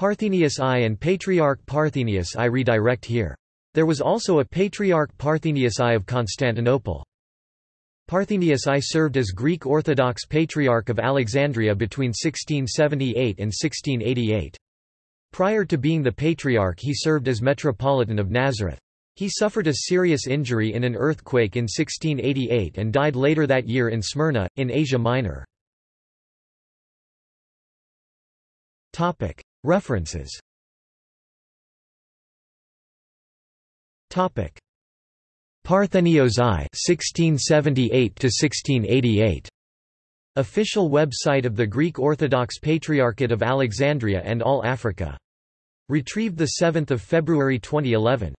Parthenius I and Patriarch Parthenius I redirect here. There was also a Patriarch Parthenius I of Constantinople. Parthenius I served as Greek Orthodox Patriarch of Alexandria between 1678 and 1688. Prior to being the Patriarch he served as Metropolitan of Nazareth. He suffered a serious injury in an earthquake in 1688 and died later that year in Smyrna, in Asia Minor. References Topic Parthenios I 1678 1688 Official website of the Greek Orthodox Patriarchate of Alexandria and All Africa. Retrieved 7 February 2011.